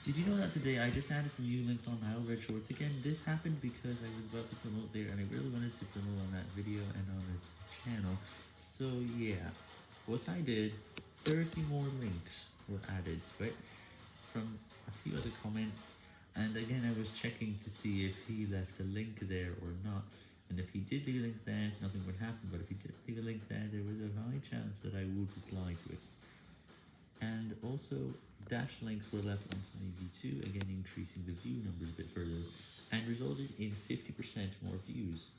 Did you know that today I just added some new links on Nile Red Shorts again? This happened because I was about to promote there and I really wanted to promote on that video and on this channel. So yeah, what I did, 30 more links were added to it from a few other comments and again I was checking to see if he left a link there or not. And if he did leave a link there, nothing would happen, but if he did leave a link there, there was a high chance that I would reply to it. And also, dash links were left on Sunny V2, again increasing the view numbers a bit further, and resulted in 50% more views.